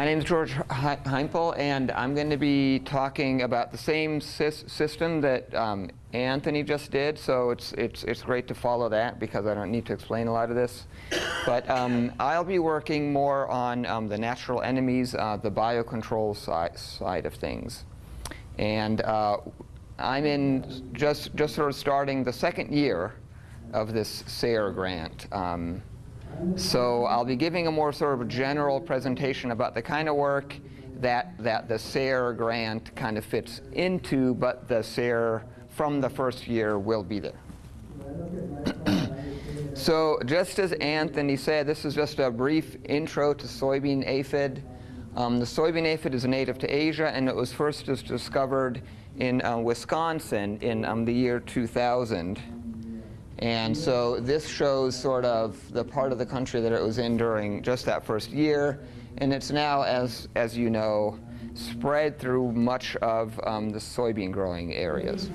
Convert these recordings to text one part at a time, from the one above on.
My name is George Heimpel, and I'm going to be talking about the same system that um, Anthony just did. So it's, it's, it's great to follow that because I don't need to explain a lot of this. But um, I'll be working more on um, the natural enemies, uh, the biocontrol side, side of things. And uh, I'm in just, just sort of starting the second year of this SARE grant. Um, so I'll be giving a more sort of general presentation about the kind of work that, that the SARE grant kind of fits into, but the SARE from the first year will be there. so just as Anthony said, this is just a brief intro to soybean aphid. Um, the soybean aphid is native to Asia, and it was first discovered in uh, Wisconsin in um, the year 2000. And so this shows sort of the part of the country that it was in during just that first year. And it's now, as, as you know, spread through much of um, the soybean growing areas.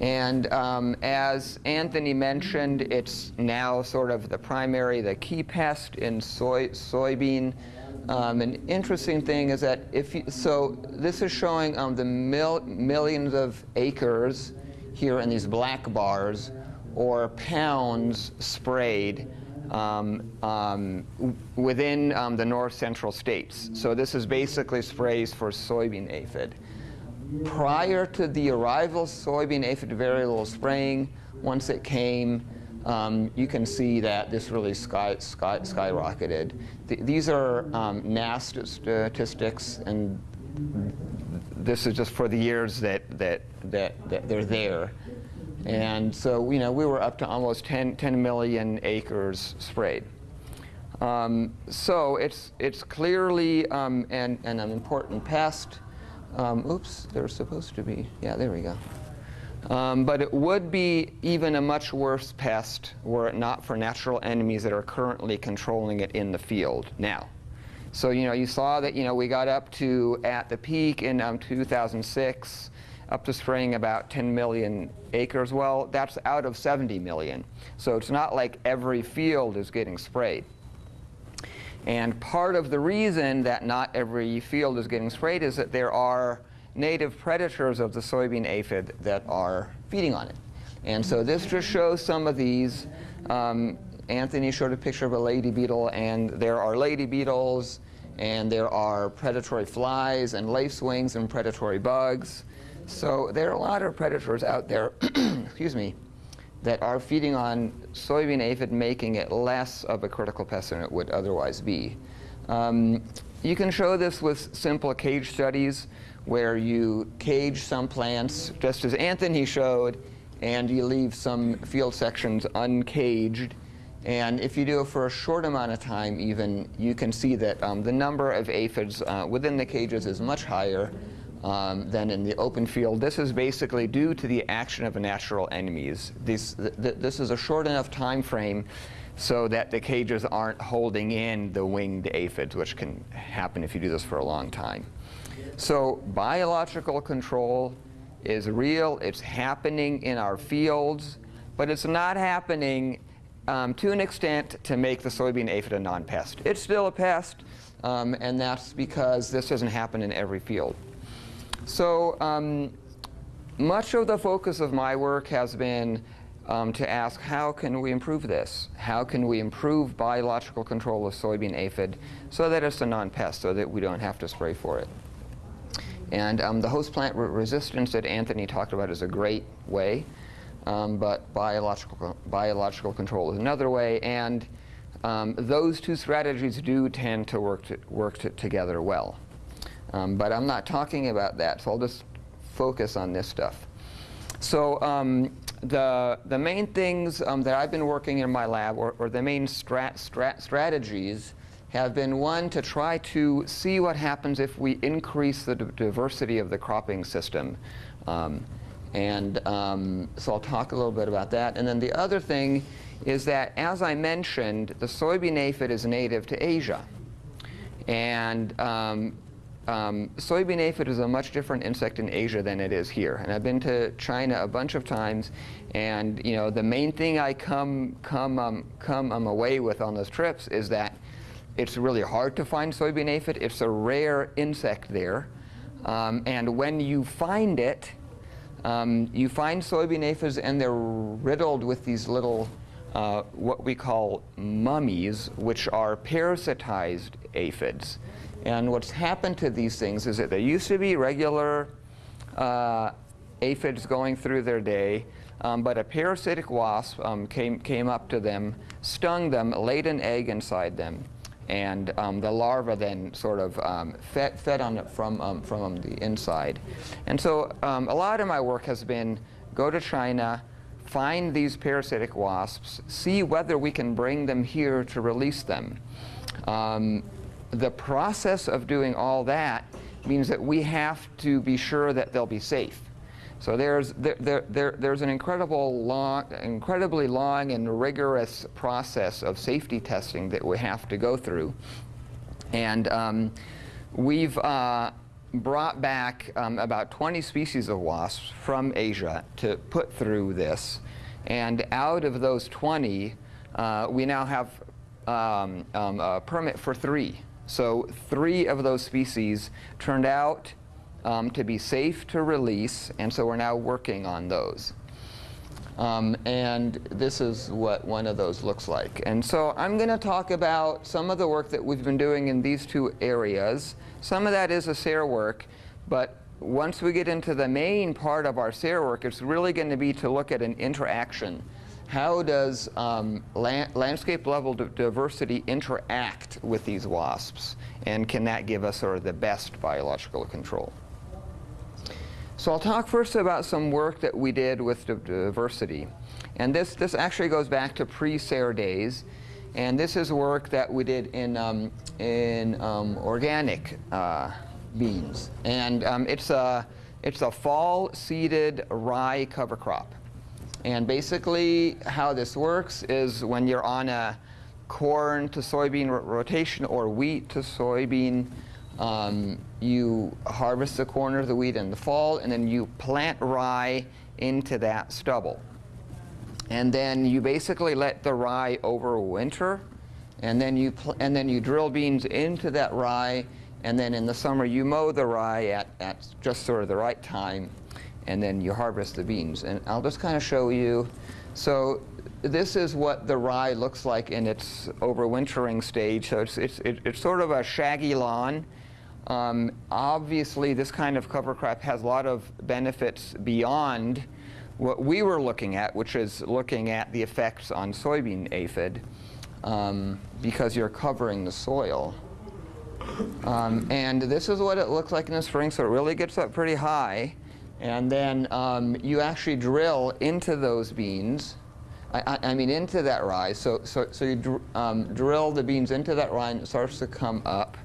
And um, as Anthony mentioned, it's now sort of the primary, the key pest in soy, soybean. Um, an interesting thing is that if you, so this is showing um, the mil millions of acres here in these black bars or pounds sprayed um, um, within um, the north central states. So this is basically sprays for soybean aphid. Prior to the arrival soybean aphid, very little spraying. Once it came, um, you can see that this really sky, sky, skyrocketed. Th these are um, statistics, and this is just for the years that, that, that, that they're there. And so, you know, we were up to almost 10, 10 million acres sprayed. Um, so it's, it's clearly um, an, an, important pest. Um, oops, they're supposed to be. Yeah, there we go. Um, but it would be even a much worse pest were it not for natural enemies that are currently controlling it in the field now. So, you know, you saw that, you know, we got up to, at the peak in um, 2006, up to spraying about 10 million acres. Well, that's out of 70 million. So it's not like every field is getting sprayed. And part of the reason that not every field is getting sprayed is that there are native predators of the soybean aphid that are feeding on it. And so this just shows some of these. Um, Anthony showed a picture of a lady beetle, and there are lady beetles, and there are predatory flies and lacewings and predatory bugs. So there are a lot of predators out there, excuse me, that are feeding on soybean aphid, making it less of a critical pest than it would otherwise be. Um, you can show this with simple cage studies where you cage some plants, just as Anthony showed, and you leave some field sections uncaged. And if you do it for a short amount of time even, you can see that um, the number of aphids uh, within the cages is much higher um, than in the open field. This is basically due to the action of natural enemies. This, th this is a short enough time frame so that the cages aren't holding in the winged aphids, which can happen if you do this for a long time. So biological control is real. It's happening in our fields, but it's not happening um, to an extent to make the soybean aphid a non-pest. It's still a pest, um, and that's because this doesn't happen in every field. So um, much of the focus of my work has been um, to ask how can we improve this? How can we improve biological control of soybean aphid so that it's a non-pest, so that we don't have to spray for it? And um, the host plant re resistance that Anthony talked about is a great way, um, but biological, biological control is another way. And um, those two strategies do tend to work, to, work to, together well. Um, but I'm not talking about that, so I'll just focus on this stuff. So um, the, the main things um, that I've been working in my lab, or, or the main strat, strat strategies, have been one to try to see what happens if we increase the diversity of the cropping system. Um, and um, so I'll talk a little bit about that. And then the other thing is that, as I mentioned, the soybean aphid is native to Asia. And um, um, soybean aphid is a much different insect in Asia than it is here. And I've been to China a bunch of times, and you know the main thing I come come um, come um, away with on those trips is that it's really hard to find soybean aphid. It's a rare insect there. Um, and when you find it, um, you find soybean aphids and they're riddled with these little, uh, what we call mummies, which are parasitized aphids. And what's happened to these things is that there used to be regular uh, aphids going through their day, um, but a parasitic wasp um, came, came up to them, stung them, laid an egg inside them, and um, the larva then sort of um, fed, fed on it from, um, from the inside. And so um, a lot of my work has been go to China, find these parasitic wasps, see whether we can bring them here to release them. Um, the process of doing all that means that we have to be sure that they'll be safe. So there's, there, there, there, there's an incredible long, incredibly long and rigorous process of safety testing that we have to go through. And um, we've uh, brought back um, about 20 species of wasps from Asia to put through this. And out of those 20, uh, we now have um, um a permit for three. So three of those species turned out um, to be safe to release, and so we're now working on those. Um, and this is what one of those looks like. And so I'm going to talk about some of the work that we've been doing in these two areas. Some of that is a SARE work, but once we get into the main part of our SARE work, it's really going to be to look at an interaction. How does um, landscape level diversity interact with these wasps? And can that give us sort of the best biological control? So I'll talk first about some work that we did with diversity. And this, this actually goes back to pre-SARE days. And this is work that we did in, um, in um, organic uh, beans. And um, it's, a, it's a fall seeded rye cover crop. And basically how this works is when you're on a corn to soybean rotation or wheat to soybean um, you harvest the corn or the wheat in the fall, and then you plant rye into that stubble. And then you basically let the rye overwinter, and then you and then you drill beans into that rye, and then in the summer you mow the rye at, at just sort of the right time, and then you harvest the beans. And I'll just kind of show you. So this is what the rye looks like in its overwintering stage. So it's, it's, it's sort of a shaggy lawn. Um, obviously, this kind of cover crop has a lot of benefits beyond what we were looking at, which is looking at the effects on soybean aphid, um, because you're covering the soil. Um, and this is what it looks like in the spring, so it really gets up pretty high. And then um, you actually drill into those beans, I, I, mean into that rye. So, so, so you dr um, drill the beans into that rye and it starts to come up.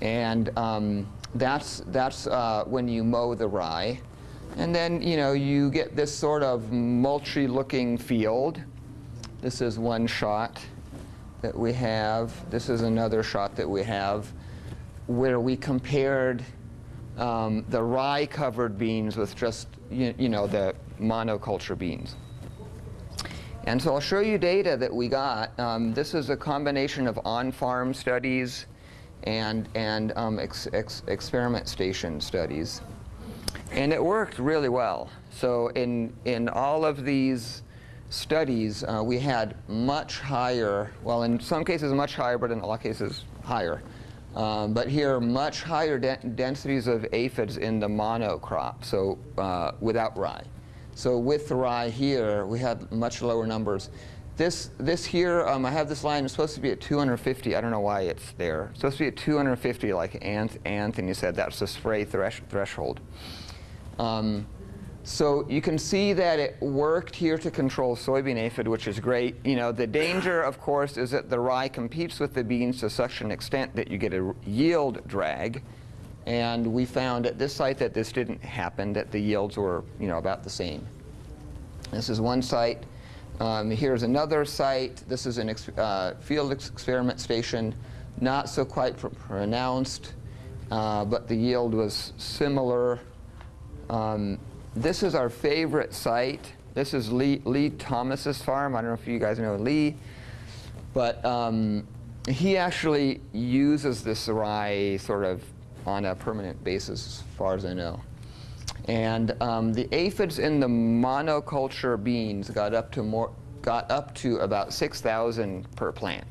And um, that's, that's uh, when you mow the rye. And then, you know, you get this sort of mulchy looking field. This is one shot that we have. This is another shot that we have where we compared um, the rye covered beans with just, you, you know, the monoculture beans. And so I'll show you data that we got. Um, this is a combination of on-farm studies and, and um, ex ex experiment station studies. And it worked really well. So in, in all of these studies, uh, we had much higher, well, in some cases much higher, but in a lot of cases higher. Um, but here, much higher de densities of aphids in the monocrop, so uh, without rye. So with rye here, we had much lower numbers. This, this here, um, I have this line, it's supposed to be at 250. I don't know why it's there. It's supposed to be at 250, like Anth, Anthony said, that's the spray thresh threshold. Um, so you can see that it worked here to control soybean aphid, which is great. You know, the danger, of course, is that the rye competes with the beans to such an extent that you get a yield drag. And we found at this site that this didn't happen, that the yields were, you know, about the same. This is one site. Um, here's another site. This is a ex uh, field ex experiment station, not so quite pr pronounced, uh, but the yield was similar. Um, this is our favorite site. This is Lee, Lee, Thomas's farm. I don't know if you guys know Lee, but um, he actually uses this rye sort of on a permanent basis, as far as I know. And um, the aphids in the monoculture beans got up to more, got up to about 6,000 per plant.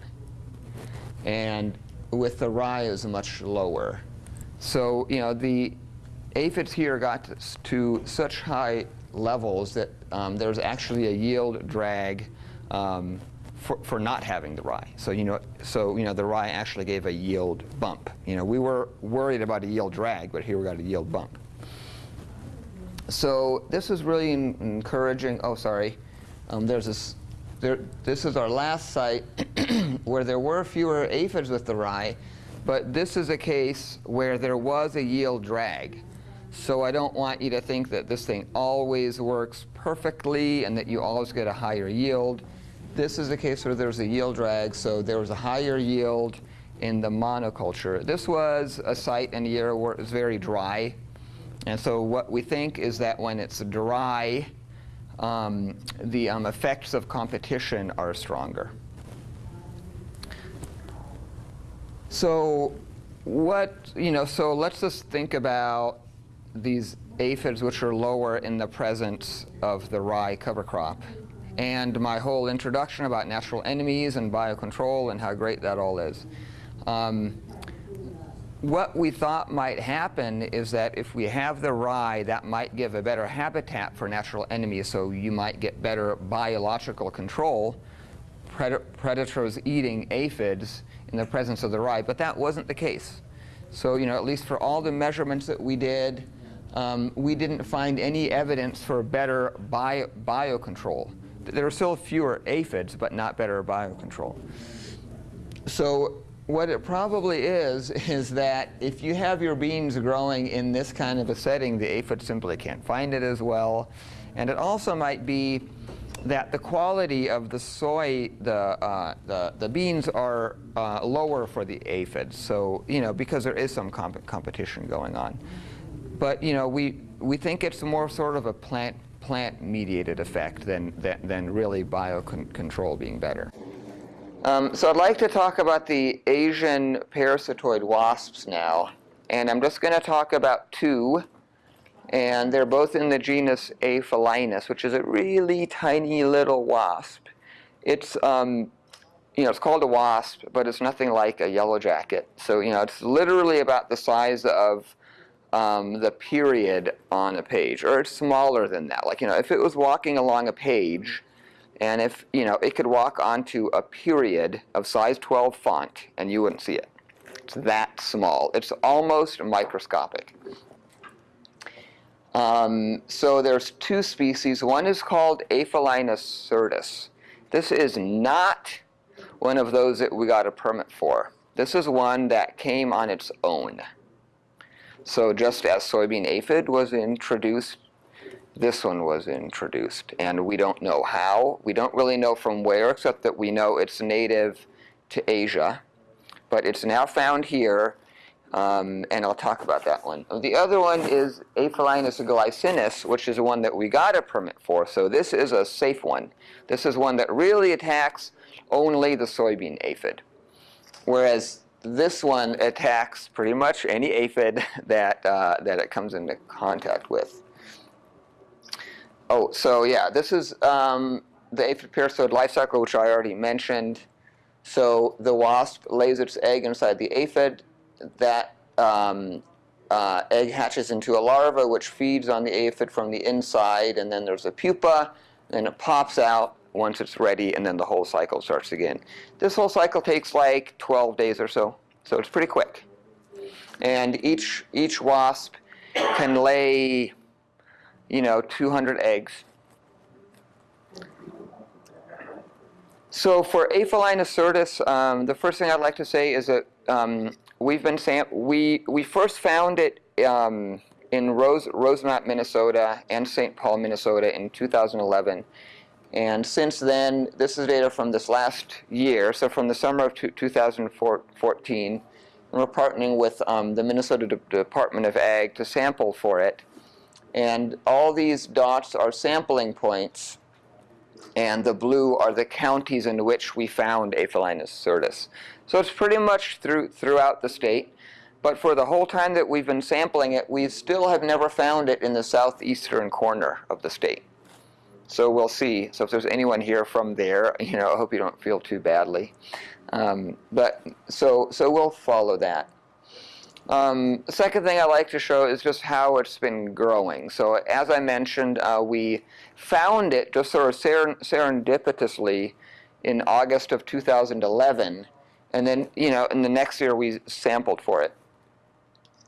And with the rye is much lower. So, you know, the aphids here got to, such high levels that um, there's actually a yield drag um, for, for not having the rye. So, you know, so, you know, the rye actually gave a yield bump. You know, we were worried about a yield drag, but here we got a yield bump. So this is really encouraging. Oh, sorry. Um, there's this, there, this is our last site where there were fewer aphids with the rye, but this is a case where there was a yield drag. So I don't want you to think that this thing always works perfectly and that you always get a higher yield. This is a case where there's a yield drag, so there was a higher yield in the monoculture. This was a site in a year where it was very dry. And so what we think is that when it's dry, um, the um, effects of competition are stronger. So what, you know, so let's just think about these aphids which are lower in the presence of the rye cover crop. And my whole introduction about natural enemies and biocontrol and how great that all is. Um, what we thought might happen is that if we have the rye, that might give a better habitat for natural enemies, so you might get better biological control, pred predators eating aphids in the presence of the rye, but that wasn't the case. So, you know, at least for all the measurements that we did, um, we didn't find any evidence for better bio biocontrol. There were still fewer aphids, but not better biocontrol. So what it probably is, is that if you have your beans growing in this kind of a setting, the aphid simply can't find it as well. And it also might be that the quality of the soy, the, uh, the, the, beans are uh, lower for the aphids. So, you know, because there is some comp competition going on. But, you know, we, we think it's more sort of a plant, plant mediated effect than, than, than really biocontrol being better. Um, so I'd like to talk about the Asian parasitoid wasps now. And I'm just going to talk about two. And they're both in the genus Aphelinus, which is a really tiny little wasp. It's, um, you know, it's called a wasp, but it's nothing like a yellow jacket. So, you know, it's literally about the size of um, the period on a page, or it's smaller than that. Like, you know, if it was walking along a page, and if, you know, it could walk onto a period of size 12 font and you wouldn't see it. It's that small. It's almost microscopic. Um, so there's two species. One is called Aphelinus certus. This is not one of those that we got a permit for. This is one that came on its own. So just as soybean aphid was introduced this one was introduced. And we don't know how. We don't really know from where, except that we know it's native to Asia. But it's now found here, um, and I'll talk about that one. The other one is Aphelinus glycinus, which is the one that we got a permit for. So this is a safe one. This is one that really attacks only the soybean aphid. Whereas this one attacks pretty much any aphid that, uh, that it comes into contact with. Oh, so yeah, this is um, the aphid parasitoid life cycle, which I already mentioned. So the wasp lays its egg inside the aphid. That um, uh, egg hatches into a larva, which feeds on the aphid from the inside, and then there's a pupa, and it pops out once it's ready, and then the whole cycle starts again. This whole cycle takes like 12 days or so, so it's pretty quick. And each, each wasp can lay you know, 200 eggs. So for Aphelinus certus, um, the first thing I'd like to say is that um, we've been we we first found it um, in Rose Rosemount, Minnesota, and St. Paul, Minnesota, in 2011. And since then, this is data from this last year, so from the summer of 2014. And we're partnering with um, the Minnesota De Department of Ag to sample for it. And all these dots are sampling points and the blue are the counties in which we found Aphelinus certus. So it's pretty much through, throughout the state. But for the whole time that we've been sampling it, we still have never found it in the southeastern corner of the state. So we'll see. So if there's anyone here from there, you know, I hope you don't feel too badly. Um, but so so we'll follow that. Um, second thing I like to show is just how it's been growing. So as I mentioned, uh, we found it just sort of serendipitously in August of 2011, and then you know in the next year we sampled for it.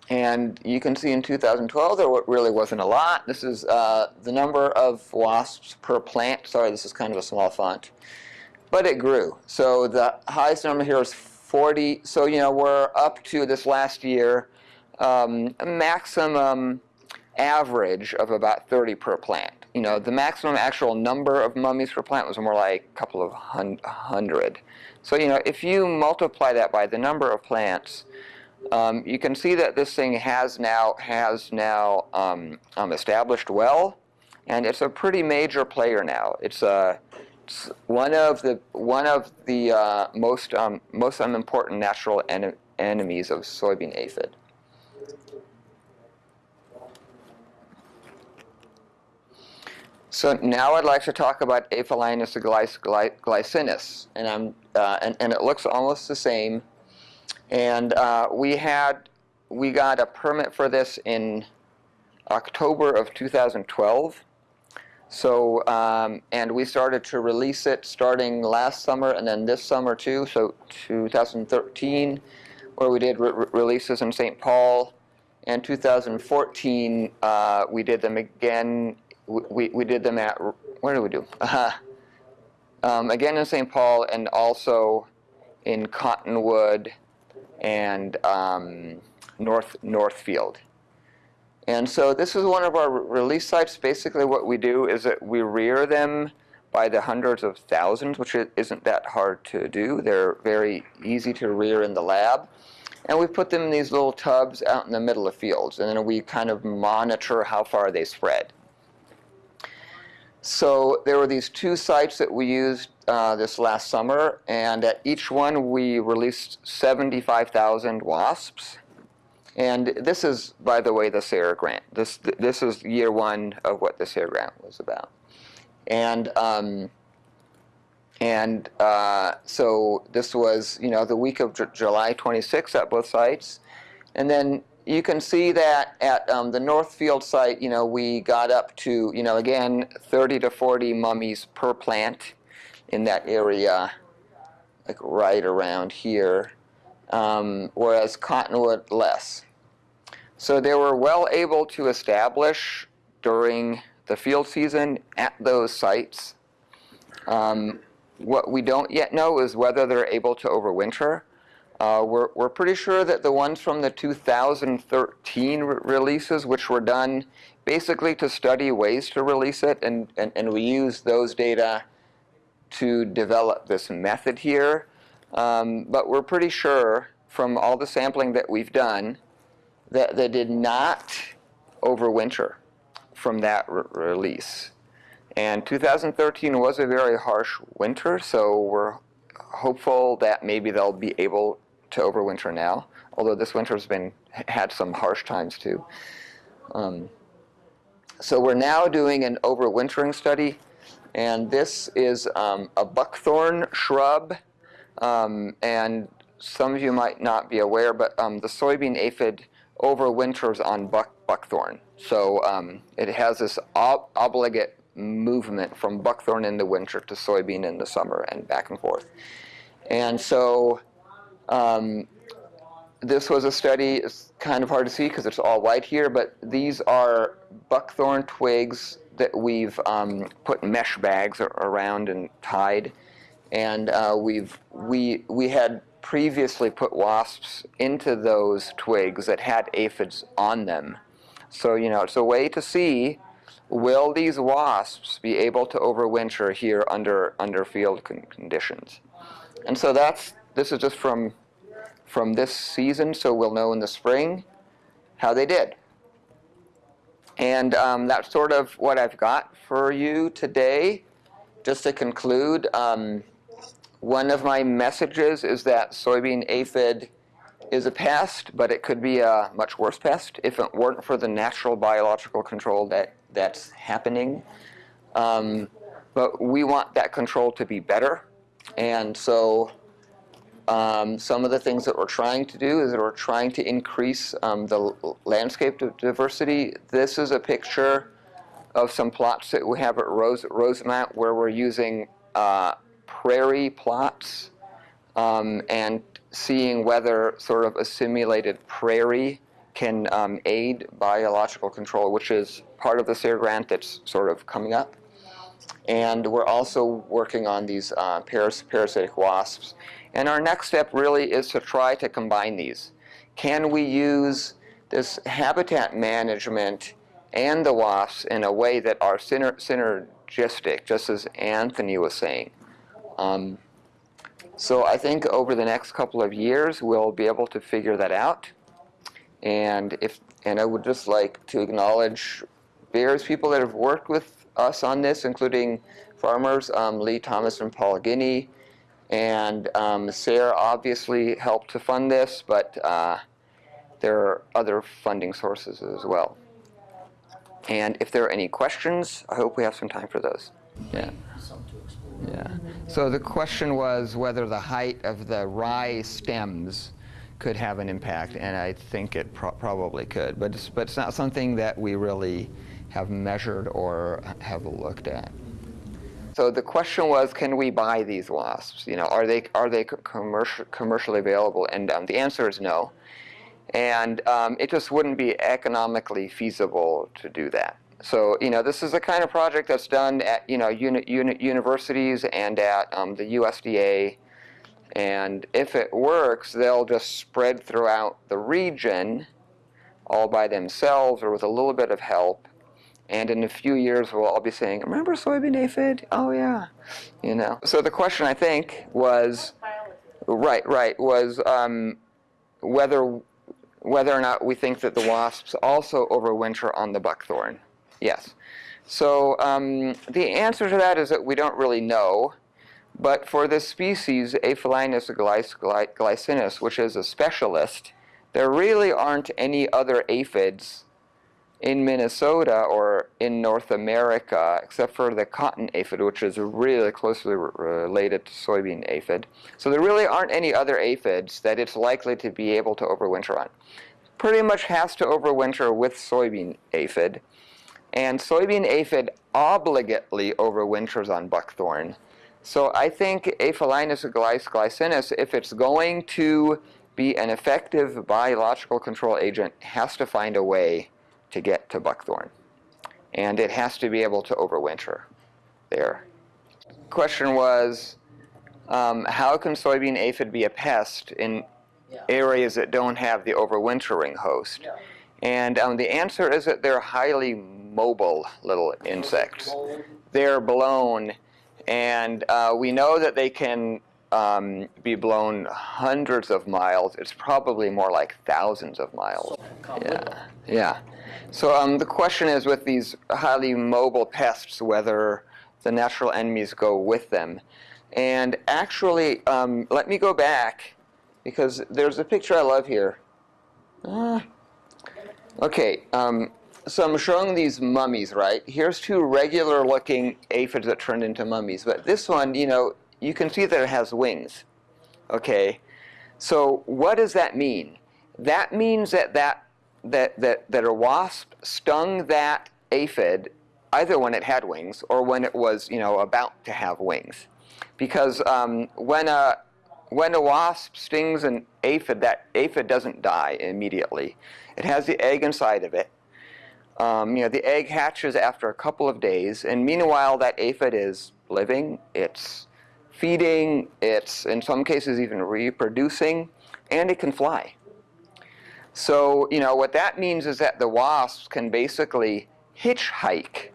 And you can see in 2012 there really wasn't a lot. This is uh, the number of wasps per plant. Sorry, this is kind of a small font. But it grew. So the highest number here is 40. So, you know, we're up to this last year um, maximum average of about 30 per plant. You know, the maximum actual number of mummies per plant was more like a couple of hundred. So, you know, if you multiply that by the number of plants, um, you can see that this thing has now has now um, um, established well, and it's a pretty major player now. It's a one of the one of the uh, most um, most important natural en enemies of soybean aphid. So now I'd like to talk about Aphelinus glycinus, and I'm uh, and, and it looks almost the same and uh, we had, we got a permit for this in October of 2012. So, um, and we started to release it starting last summer and then this summer too, so 2013, where we did re releases in St. Paul. And 2014, uh, we did them again, we, we did them at, where did we do? Uh, um, again in St. Paul and also in Cottonwood, and um, North Northfield. And so this is one of our release sites. Basically what we do is that we rear them by the hundreds of thousands, which isn't that hard to do. They're very easy to rear in the lab. And we put them in these little tubs out in the middle of fields, and then we kind of monitor how far they spread. So there were these two sites that we used uh, this last summer, and at each one we released 75,000 wasps. And this is, by the way, the SARE grant. This, this is year one of what the SARE grant was about. And, um, and uh, so this was, you know, the week of J July 26 at both sites. And then you can see that at um, the Northfield site, you know, we got up to, you know, again, 30 to 40 mummies per plant in that area, like right around here, um, whereas Cottonwood less. So they were well able to establish during the field season at those sites. Um, what we don't yet know is whether they're able to overwinter. Uh, we're, we're pretty sure that the ones from the 2013 re releases, which were done basically to study ways to release it, and, and, and we use those data to develop this method here. Um, but we're pretty sure from all the sampling that we've done that they did not overwinter from that re release. And 2013 was a very harsh winter, so we're hopeful that maybe they'll be able to overwinter now, although this winter's been had some harsh times too. Um, so we're now doing an overwintering study, and this is um, a buckthorn shrub, um, and some of you might not be aware, but um, the soybean aphid overwinters on buck buckthorn. So um, it has this ob obligate movement from buckthorn in the winter to soybean in the summer and back and forth. And so um, this was a study, it's kind of hard to see because it's all white here, but these are buckthorn twigs that we've um, put mesh bags around and tied. And uh, we've, we, we had previously put wasps into those twigs that had aphids on them. So, you know, it's a way to see, will these wasps be able to overwinter here under, under field con conditions? And so that's, this is just from, from this season, so we'll know in the spring how they did. And um, that's sort of what I've got for you today. just to conclude, um, one of my messages is that soybean aphid is a pest, but it could be a much worse pest if it weren't for the natural biological control that, that's happening. Um, but we want that control to be better. And so um, some of the things that we're trying to do is that we're trying to increase um, the landscape diversity. This is a picture of some plots that we have at Rose, Rosemount where we're using uh, prairie plots um, and seeing whether sort of a simulated prairie can um, aid biological control, which is part of the SARE grant that's sort of coming up. And we're also working on these uh, paras parasitic wasps. And our next step really is to try to combine these. Can we use this habitat management and the wasps in a way that are syner synergistic, just as Anthony was saying? Um, so I think over the next couple of years, we'll be able to figure that out. And if and I would just like to acknowledge various people that have worked with us on this, including farmers, um, Lee Thomas and Paul Guinea. And um, SARE obviously helped to fund this, but uh, there are other funding sources as well. And if there are any questions, I hope we have some time for those. Yeah. Yeah. So the question was whether the height of the rye stems could have an impact, and I think it pro probably could, but it's, but it's not something that we really have measured or have looked at. So the question was, can we buy these wasps? You know, are they are they commercial, commercially available? And um, the answer is no. And um, it just wouldn't be economically feasible to do that. So, you know, this is the kind of project that's done at, you know, uni uni universities and at um, the USDA. And if it works, they'll just spread throughout the region all by themselves or with a little bit of help. And in a few years, we'll all be saying, remember soybean aphid? Oh, yeah. You know. So the question, I think, was, right, right, was um, whether, whether or not we think that the wasps also overwinter on the buckthorn. Yes. So um, the answer to that is that we don't really know. But for this species, Aphelinus glycinus, which is a specialist, there really aren't any other aphids in Minnesota or in North America, except for the cotton aphid, which is really closely related to soybean aphid. So there really aren't any other aphids that it's likely to be able to overwinter on. Pretty much has to overwinter with soybean aphid. And soybean aphid obligately overwinters on buckthorn. So I think Aphelinus glycinus, if it's going to be an effective biological control agent, has to find a way to get to buckthorn. And it has to be able to overwinter there. Question was, um, how can soybean aphid be a pest in yeah. areas that don't have the overwintering host? Yeah. And um, the answer is that they're highly mobile little insects. They're blown, and uh, we know that they can um, be blown hundreds of miles. It's probably more like thousands of miles. Yeah, yeah. So um, the question is with these highly mobile pests, whether the natural enemies go with them. And actually, um, let me go back, because there's a picture I love here. Uh, okay, um, so I'm showing these mummies, right? Here's two regular looking aphids that turned into mummies. But this one, you know, you can see that it has wings. Okay? So what does that mean? That means that, that, that, that, that a wasp stung that aphid either when it had wings or when it was, you know, about to have wings. Because um, when, a, when a wasp stings an aphid, that aphid doesn't die immediately. It has the egg inside of it. Um, you know, the egg hatches after a couple of days, and meanwhile that aphid is living, it's feeding, it's in some cases even reproducing, and it can fly. So, you know, what that means is that the wasps can basically hitchhike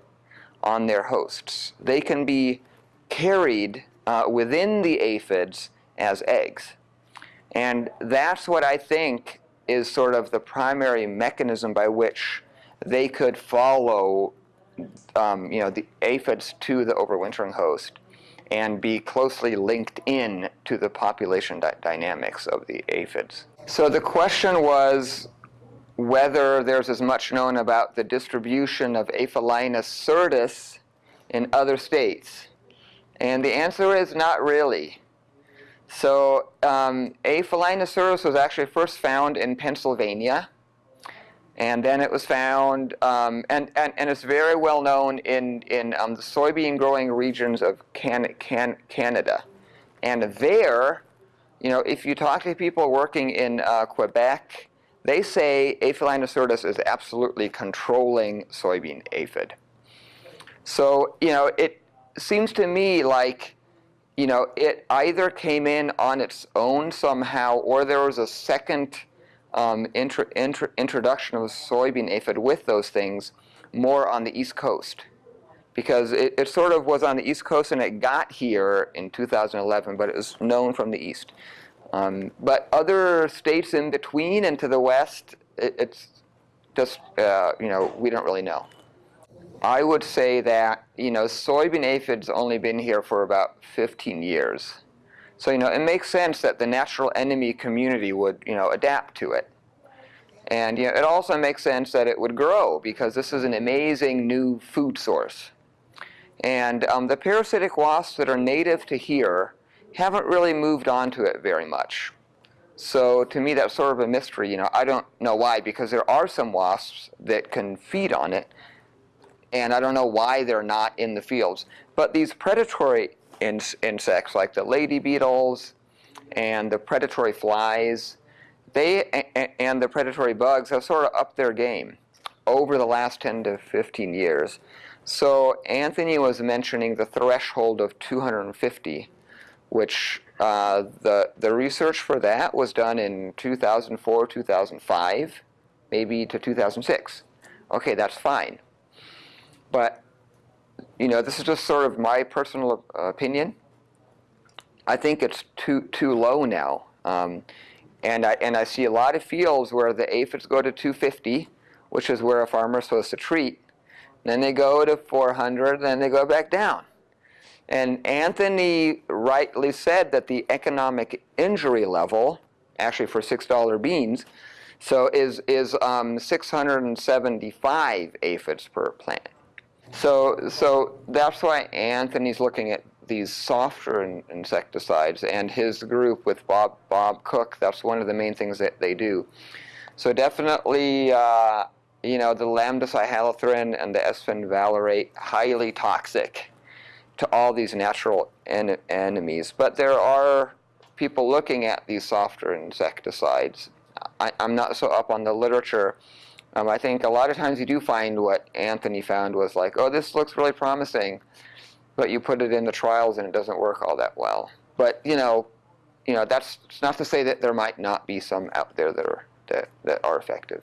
on their hosts. They can be carried uh, within the aphids as eggs. And that's what I think is sort of the primary mechanism by which they could follow um, you know, the aphids to the overwintering host and be closely linked in to the population dy- dynamics of the aphids. So the question was whether there's as much known about the distribution of Aphelinus certus in other states. And the answer is not really. So um, Aphelinus certus was actually first found in Pennsylvania. And then it was found, um, and, and, and it's very well known in, in um, the soybean growing regions of can, can, Canada. And there, you know, if you talk to people working in uh, Quebec, they say Aphelinus certus is absolutely controlling soybean aphid. So, you know, it seems to me like, you know, it either came in on its own somehow or there was a second um, intro, intro, introduction of soybean aphid with those things more on the East Coast. Because it, it, sort of was on the East Coast and it got here in 2011, but it was known from the East. Um, but other states in between and to the West, it, it's just, uh, you know, we don't really know. I would say that, you know, soybean aphids only been here for about 15 years. So, you know, it makes sense that the natural enemy community would, you know, adapt to it. And, you know, it also makes sense that it would grow because this is an amazing new food source. And um, the parasitic wasps that are native to here haven't really moved on to it very much. So to me, that's sort of a mystery. You know, I don't know why, because there are some wasps that can feed on it, and I don't know why they're not in the fields. But these predatory in insects like the lady beetles and the predatory flies, they and the predatory bugs have sort of upped their game over the last 10 to 15 years. So Anthony was mentioning the threshold of 250, which uh, the, the research for that was done in 2004, 2005, maybe to 2006. Okay, that's fine. But you know, this is just sort of my personal opinion. I think it's too too low now, um, and I and I see a lot of fields where the aphids go to 250, which is where a farmer is supposed to treat. Then they go to 400, then they go back down. And Anthony rightly said that the economic injury level, actually for $6 beans, so is, is um, 675 aphids per plant. So, so that's why Anthony's looking at these softer in insecticides, and his group with Bob Bob Cook. That's one of the main things that they do. So definitely, uh, you know, the lambda-cyhalothrin and the esfenvalerate highly toxic to all these natural en enemies. But there are people looking at these softer insecticides. I, I'm not so up on the literature um, I think a lot of times you do find what Anthony found was like, oh, this looks really promising, but you put it in the trials and it doesn't work all that well. But you know, you know, that's not to say that there might not be some out there that are that, that are effective.